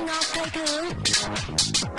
I'll take a look.